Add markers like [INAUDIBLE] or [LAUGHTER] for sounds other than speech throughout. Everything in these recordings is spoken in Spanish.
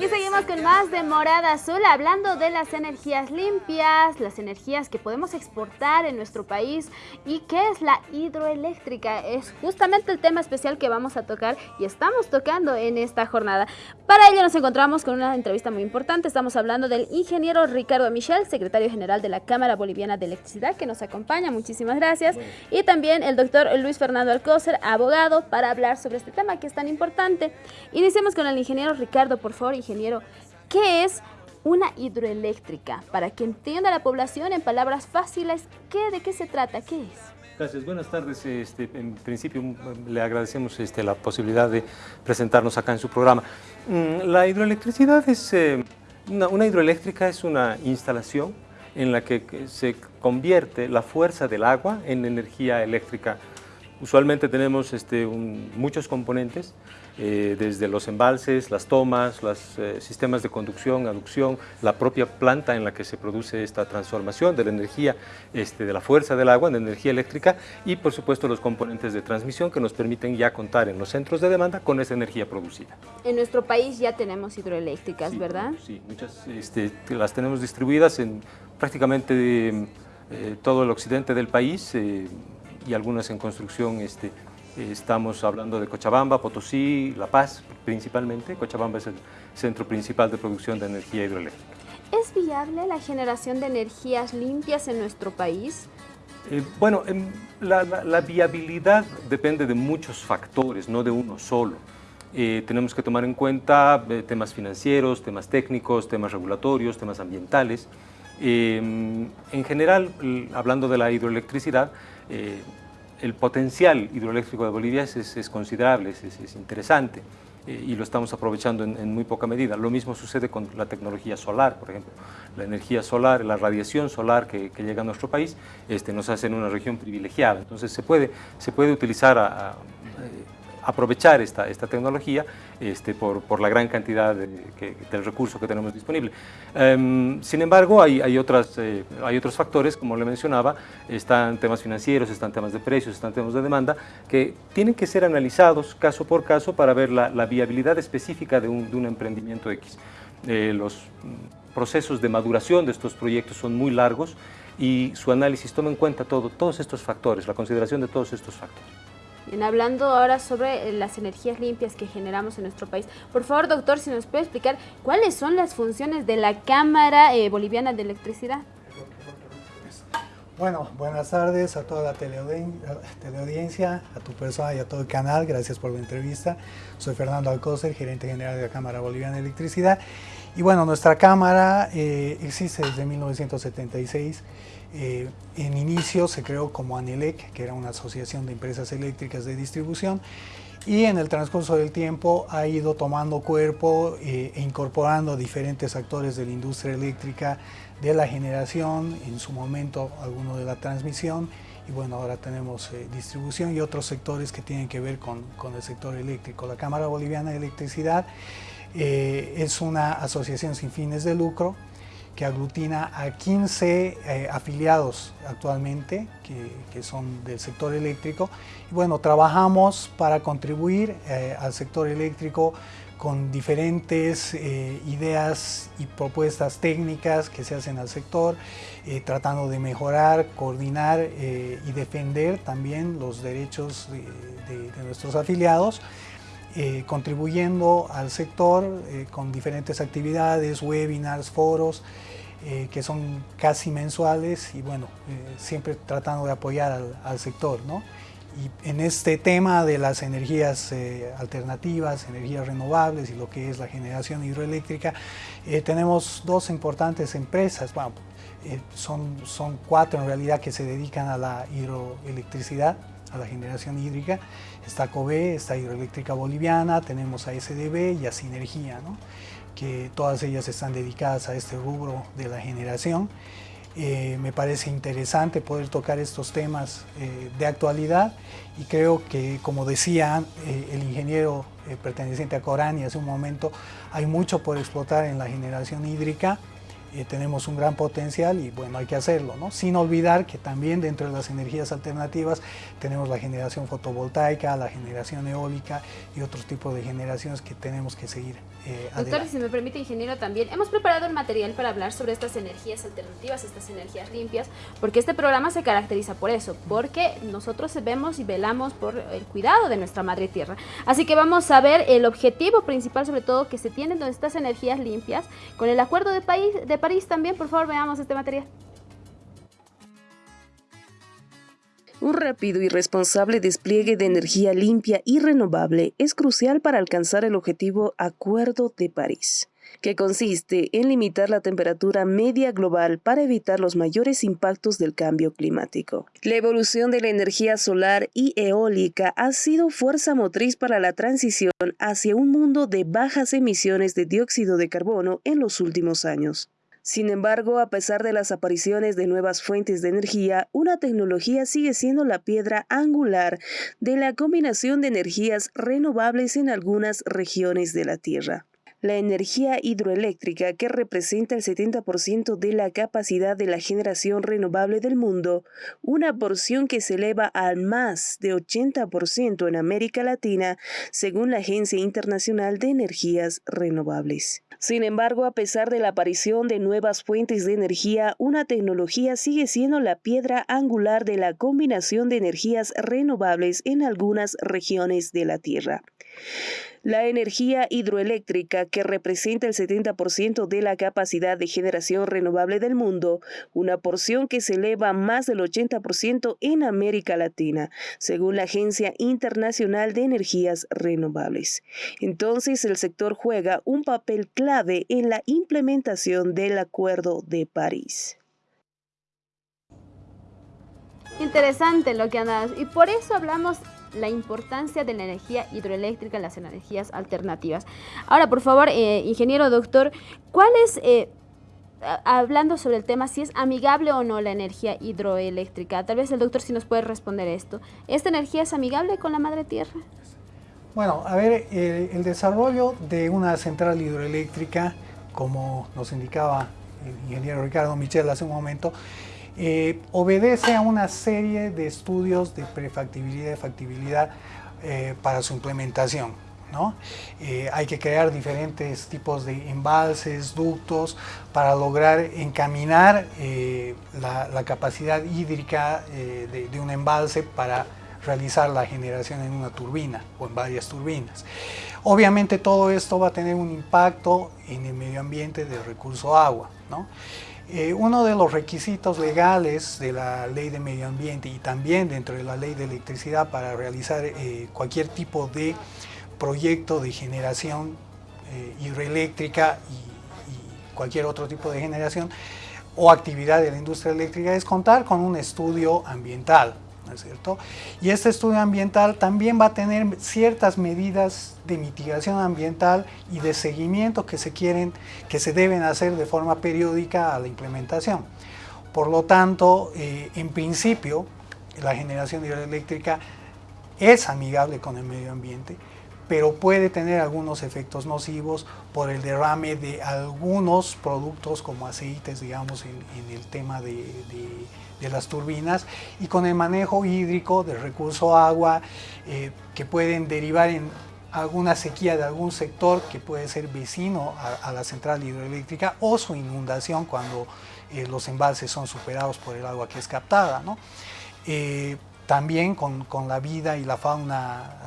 Y seguimos con más de Morada Azul, hablando de las energías limpias, las energías que podemos exportar en nuestro país y qué es la hidroeléctrica. Es justamente el tema especial que vamos a tocar y estamos tocando en esta jornada. Para ello nos encontramos con una entrevista muy importante. Estamos hablando del ingeniero Ricardo Michel, secretario general de la Cámara Boliviana de Electricidad, que nos acompaña. Muchísimas gracias. Y también el doctor Luis Fernando Alcócer, abogado, para hablar sobre este tema que es tan importante. Iniciemos con el ingeniero Ricardo, por favor, ingeniero. ¿Qué es una hidroeléctrica? Para que entienda la población en palabras fáciles, ¿qué, ¿de qué se trata? ¿Qué es? Gracias, buenas tardes. Este, en principio le agradecemos este, la posibilidad de presentarnos acá en su programa. Mm, la hidroelectricidad es, eh, una, una, hidroeléctrica es una instalación en la que se convierte la fuerza del agua en energía eléctrica. Usualmente tenemos este, un, muchos componentes, eh, desde los embalses, las tomas, los eh, sistemas de conducción, aducción, la propia planta en la que se produce esta transformación de la energía, este, de la fuerza del agua en energía eléctrica y por supuesto los componentes de transmisión que nos permiten ya contar en los centros de demanda con esa energía producida. En nuestro país ya tenemos hidroeléctricas, sí, ¿verdad? Sí, muchas este, las tenemos distribuidas en prácticamente eh, todo el occidente del país y algunas en construcción este, Estamos hablando de Cochabamba, Potosí, La Paz principalmente. Cochabamba es el centro principal de producción de energía hidroeléctrica. ¿Es viable la generación de energías limpias en nuestro país? Eh, bueno, la, la, la, viabilidad depende de muchos factores, no de uno solo. Eh, tenemos que tomar en cuenta eh, temas financieros, temas técnicos, temas regulatorios, temas ambientales. Eh, en general, hablando de la hidroelectricidad, el potencial hidroeléctrico de Bolivia es, es considerable, es, es interesante eh, y lo estamos aprovechando en, en, muy poca medida. Lo mismo sucede con la tecnología solar, por ejemplo. La energía solar, la radiación solar que, que llega a nuestro país este, nos hace en una región privilegiada. Entonces se puede, se puede utilizar a, a, aprovechar esta, esta tecnología este, por, por, la gran cantidad de, que, del recurso que tenemos disponible. Um, sin embargo, hay, hay, otras, eh, hay otros factores, como le mencionaba, están temas financieros, están temas de precios, están temas de demanda, que tienen que ser analizados caso por caso para ver la, la viabilidad específica de un, de un emprendimiento X. Eh, los procesos de maduración de estos proyectos son muy largos y su análisis toma en cuenta todo, todos estos factores, la consideración de todos estos factores. Bien, hablando ahora sobre eh, las energías limpias que generamos en nuestro país, por favor, doctor, si nos puede explicar cuáles son las funciones de la Cámara eh, Boliviana de Electricidad. Bueno, buenas tardes a toda la teleaudiencia, a tu persona y a todo el canal. Gracias por la entrevista. Soy Fernando Alcócer, gerente general de la Cámara Boliviana de Electricidad. Y bueno, nuestra Cámara eh, existe desde 1976 eh, en inicio se creó como ANELEC, que era una asociación de empresas eléctricas de distribución, y en el transcurso del tiempo ha ido tomando cuerpo eh, e incorporando diferentes actores de la industria eléctrica, de la generación, en su momento alguno de la transmisión, y bueno, ahora tenemos eh, distribución y otros sectores que tienen que ver con, con, el sector eléctrico. La Cámara Boliviana de Electricidad eh, es una asociación sin fines de lucro, que aglutina a 15 eh, afiliados actualmente que, que, son del sector eléctrico. Y bueno, trabajamos para contribuir eh, al sector eléctrico con diferentes eh, ideas y propuestas técnicas que se hacen al sector, tratando de mejorar, coordinar y defender también los derechos de, de, de nuestros afiliados. Eh, contribuyendo al sector eh, con diferentes actividades, webinars, foros, eh, que son casi mensuales y bueno, siempre tratando de apoyar al, al, sector. ¿no? Y en este tema de las energías alternativas, energías renovables y lo que es la generación hidroeléctrica, tenemos dos importantes empresas, bueno, son, son cuatro en realidad que se dedican a la hidroelectricidad, a la generación hídrica. Está COBE, está Hidroeléctrica Boliviana, tenemos a SDB y a Sinergia, ¿no? que todas ellas están dedicadas a este rubro de la generación. Eh, me parece interesante poder tocar estos temas eh, de actualidad y creo que, como decía eh, el ingeniero perteneciente a Corani hace un momento, hay mucho por explotar en la generación hídrica eh, tenemos un gran potencial y bueno, hay que hacerlo, ¿no? Sin olvidar que también dentro de las energías alternativas tenemos la generación fotovoltaica, la generación eólica y otros tipos de generaciones que tenemos que seguir eh, Doctor, si me permite, ingeniero, también hemos preparado el material para hablar sobre estas energías alternativas, estas energías limpias, porque este programa se caracteriza por eso, porque nosotros vemos y velamos por el cuidado de nuestra madre tierra. Así que vamos a ver el objetivo principal, sobre todo, que se tiene de estas energías limpias, con el Acuerdo de, París, de París también, por favor, veamos este material. Un rápido y responsable despliegue de energía limpia y renovable es crucial para alcanzar el objetivo Acuerdo de París que consiste en limitar la temperatura media global para evitar los mayores impactos del cambio climático. La evolución de la energía solar y eólica ha sido fuerza motriz para la transición hacia un mundo de bajas emisiones de dióxido de carbono en los últimos años. Sin embargo, a pesar de las apariciones de nuevas fuentes de energía, una tecnología sigue siendo la piedra angular de la combinación de energías renovables en algunas regiones de la Tierra. La energía hidroeléctrica, que representa el 70% de la capacidad de la generación renovable del mundo, una porción que se eleva al más de 80% en América Latina, según la Agencia Internacional de Energías Renovables. Sin embargo, a pesar de la aparición de nuevas fuentes de energía, una tecnología sigue siendo la piedra angular de la combinación de energías renovables en algunas regiones de la Tierra. La energía hidroeléctrica, que representa el 70% de la capacidad de generación renovable del mundo, una porción que se eleva más del 80% en América Latina, según la Agencia Internacional de Energías Renovables. Entonces, el sector juega un papel clave en la implementación del Acuerdo de París. Interesante lo que andas y por eso hablamos la importancia de la energía hidroeléctrica, las energías alternativas. Ahora, por favor, eh, ingeniero doctor, ¿cuál es, eh, hablando sobre el tema, si es amigable o no la energía hidroeléctrica? Tal vez el doctor sí nos puede responder esto. ¿Esta energía es amigable con la madre tierra? Bueno, a ver, el desarrollo de una central hidroeléctrica, como nos indicaba el ingeniero Ricardo Michel hace un momento, eh, obedece a una serie de estudios de prefactibilidad y factibilidad eh, para su implementación. ¿no? Eh, hay que crear diferentes tipos de embalses, ductos, para lograr encaminar la, capacidad hídrica de, un embalse para realizar la generación en una turbina o en varias turbinas. Obviamente todo esto va a tener un impacto en el medio ambiente del recurso agua. ¿no? Eh, uno de los requisitos legales de la ley de medio ambiente y también dentro de la ley de electricidad para realizar eh, cualquier tipo de proyecto de generación eh, hidroeléctrica y, y, cualquier otro tipo de generación o actividad de la industria eléctrica es contar con un estudio ambiental. ¿No es cierto? Y este estudio ambiental también va a tener ciertas medidas de mitigación ambiental y de seguimiento que se quieren, que se deben hacer de forma periódica a la implementación. Por lo tanto, eh, en principio, la generación hidroeléctrica es amigable con el medio ambiente, pero puede tener algunos efectos nocivos por el derrame de algunos productos como aceites, digamos, en, el tema de de las turbinas y con el manejo hídrico del recurso agua eh, que pueden derivar en alguna sequía de algún sector que puede ser vecino a, la central hidroeléctrica o su inundación cuando eh, los embalses son superados por el agua que es captada. ¿no? Eh, también con, con, la vida y la fauna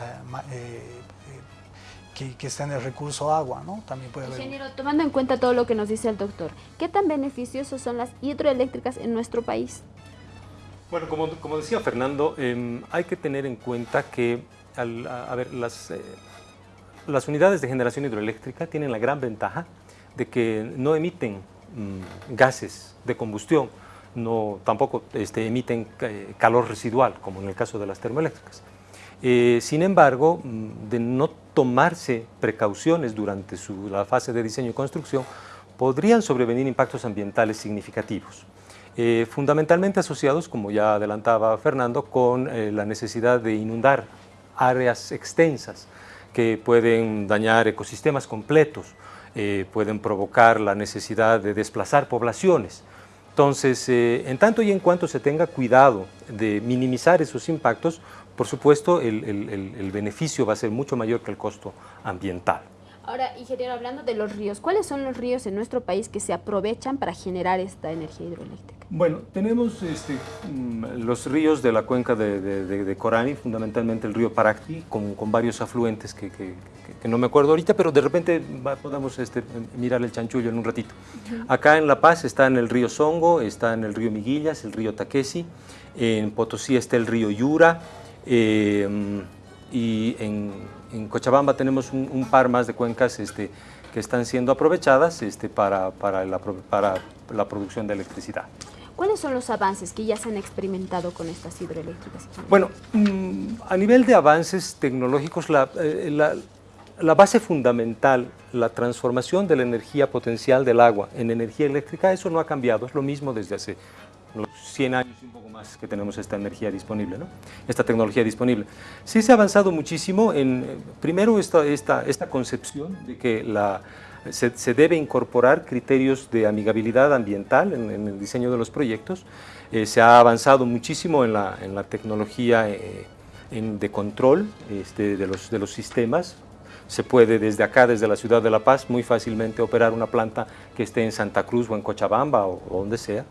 que, que, está en el recurso agua, ¿no? También puede Ingeniero, tomando en cuenta todo lo que nos dice el doctor, ¿qué tan beneficiosos son las hidroeléctricas en nuestro país? Bueno, como, como decía Fernando, em, hay que tener en cuenta que a, ver, las, eh, las unidades de generación hidroeléctrica tienen la gran ventaja de que no emiten mm, gases de combustión, no, tampoco este, emiten eh, calor residual, como en el caso de las termoeléctricas. Eh, sin embargo, mm, de no tomarse precauciones durante la fase de diseño y construcción, podrían sobrevenir impactos ambientales significativos. Eh, fundamentalmente asociados, como ya adelantaba Fernando, con eh, la necesidad de inundar áreas extensas que pueden dañar ecosistemas completos. pueden provocar la necesidad de desplazar poblaciones. Entonces, en tanto y en cuanto se tenga cuidado de minimizar esos impactos, por supuesto el, el beneficio va a ser mucho mayor que el costo ambiental. Ahora, ingeniero, hablando de los ríos, ¿cuáles son los ríos en nuestro país que se aprovechan para generar esta energía hidroeléctrica? Bueno, tenemos este, mm, los ríos de la cuenca de, Corani, fundamentalmente el río Paracti, con, varios afluentes que, no me acuerdo ahorita, pero de repente podemos este, mirar el chanchullo en un ratito. Acá en La Paz está en el río Songo, está en el río Miguillas, el río Taquesi, en Potosí está el río Yura, eh, y en en Cochabamba tenemos un, par más de cuencas este, que están siendo aprovechadas este, para, para, la, para la producción de electricidad. ¿Cuáles son los avances que ya se han experimentado con estas hidroeléctricas? Bueno, mm, a nivel de avances tecnológicos, la, eh, la, la, base fundamental, la transformación de la energía potencial del agua en energía eléctrica, eso no ha cambiado, es lo mismo desde hace los 100 años y un poco más que tenemos esta energía disponible, ¿no? esta tecnología disponible. Sí se ha avanzado muchísimo en, primero, esta, esta, esta concepción de que la, se, debe incorporar criterios de amigabilidad ambiental en, el diseño de los proyectos. Eh, se ha avanzado muchísimo en la, en la tecnología eh, de control este, de, los, de los sistemas, se puede desde acá, desde la ciudad de La Paz, muy fácilmente operar una planta que esté en Santa Cruz o en Cochabamba o donde sea.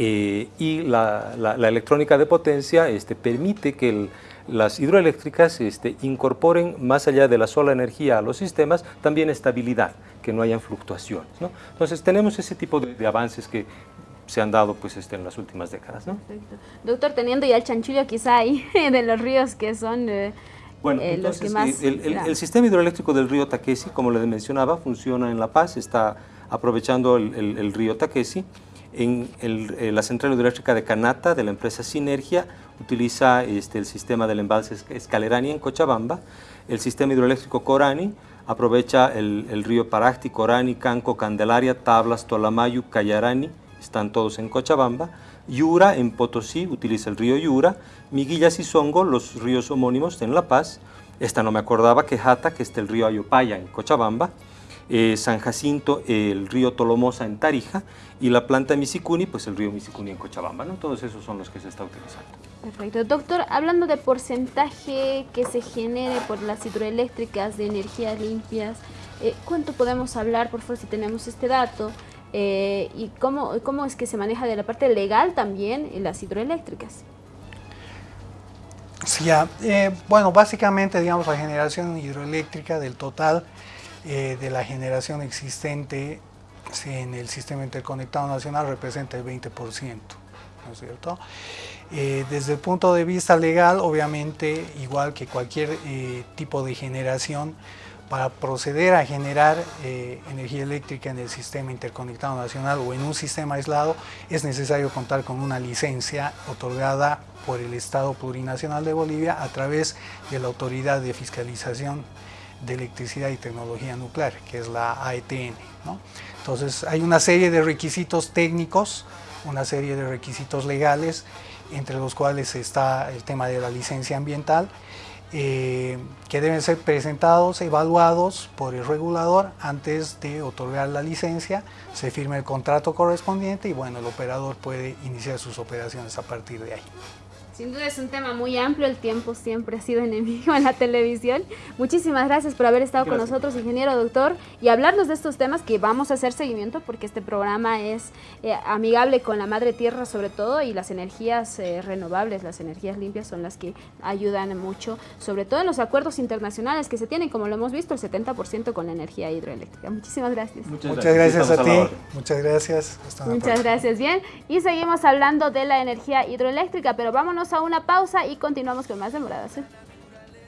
Eh, y la, electrónica de potencia este, permite que las hidroeléctricas este, incorporen más allá de la sola energía a los sistemas también estabilidad, que no hayan fluctuaciones. Entonces tenemos ese tipo de, avances que se han dado pues, este, en las últimas décadas. Doctor, teniendo ya el chanchullo quizá ahí [LAUGHS] de los ríos que son... Eh, bueno, eh, los que más, el, sistema hidroeléctrico del río Taquesi, como le mencionaba, funciona en La Paz, está aprovechando el, río Taquesi, en eh, la central hidroeléctrica de Canata, de la empresa Sinergia, utiliza este, el sistema del embalse Escalerani en Cochabamba. El sistema hidroeléctrico Corani aprovecha el, río Paracti, Corani, Canco, Candelaria, Tablas, Tolamayu, Cayarani, están todos en Cochabamba. Yura, en Potosí, utiliza el río Yura. Miguillas y Songo, los ríos homónimos en La Paz. Esta no me acordaba, Quejata, que está el río Ayopaya en Cochabamba. Eh, San Jacinto, el río Tolomosa en Tarija y la planta Misicuni, pues el río Misicuni en Cochabamba, ¿no? Todos esos son los que se está utilizando. Perfecto. Doctor, hablando de porcentaje que se genere por las hidroeléctricas de energías limpias, eh, ¿cuánto podemos hablar, por favor, si tenemos este dato? Eh, ¿Y cómo, cómo es que se maneja de la parte legal también en las hidroeléctricas? Sí, ya. bueno, básicamente, digamos, la generación hidroeléctrica del total eh, de la generación existente en el sistema interconectado nacional representa el 20%, ¿no es cierto? Eh, desde el punto de vista legal, obviamente, igual que cualquier eh, tipo de generación, para proceder a generar energía eléctrica en el sistema interconectado nacional o en un sistema aislado, es necesario contar con una licencia otorgada por el Estado Plurinacional de Bolivia a través de la Autoridad de Fiscalización de Electricidad y Tecnología Nuclear, que es la AETN. Entonces hay una serie de requisitos técnicos, una serie de requisitos legales, entre los cuales está el tema de la licencia ambiental, eh, que deben ser presentados, evaluados por el regulador antes de otorgar la licencia, se firma el contrato correspondiente y bueno, el operador puede iniciar sus operaciones a partir de ahí. Sin duda es un tema muy amplio, el tiempo siempre ha sido enemigo en la televisión. Muchísimas gracias por haber estado con nosotros, ingeniero doctor, y hablarnos de estos temas que vamos a hacer seguimiento porque este programa es eh, amigable con la madre tierra sobre todo y las energías eh, renovables, las energías limpias son las que ayudan mucho, sobre todo en los acuerdos internacionales que se tienen, como lo hemos visto, el 70% con la energía hidroeléctrica. Muchísimas gracias. Muchas, gracias, a ti. Muchas gracias. Muchas gracias. Bien, y seguimos hablando de la energía hidroeléctrica, pero vámonos a una pausa y continuamos con más de Moradas.